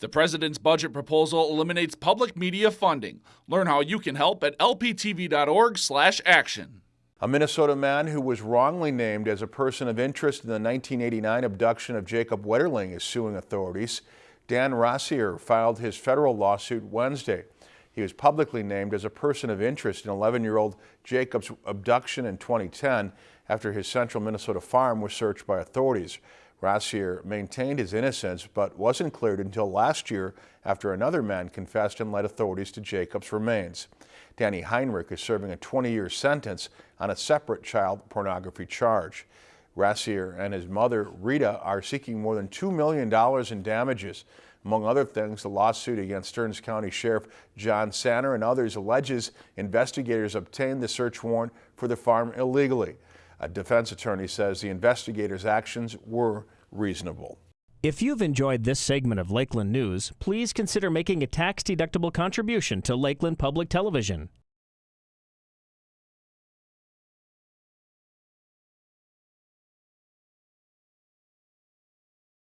The president's budget proposal eliminates public media funding. Learn how you can help at lptv.org/action. A Minnesota man who was wrongly named as a person of interest in the 1989 abduction of Jacob Wetterling is suing authorities. Dan Rassier filed his federal lawsuit Wednesday. He was publicly named as a person of interest in 11-year-old Jacob's abduction in 2010 after his central Minnesota farm was searched by authorities. Rassier maintained his innocence but wasn't cleared until last year after another man confessed and led authorities to Jacob's remains. Danny Heinrich is serving a 20-year sentence on a separate child pornography charge. Rassier and his mother, Rita, are seeking more than $2 million in damages. Among other things, the lawsuit against Stearns County Sheriff John Sanner and others alleges investigators obtained the search warrant for the farm illegally. A defense attorney says the investigators' actions were reasonable. If you've enjoyed this segment of Lakeland News, please consider making a tax-deductible contribution to Lakeland Public Television.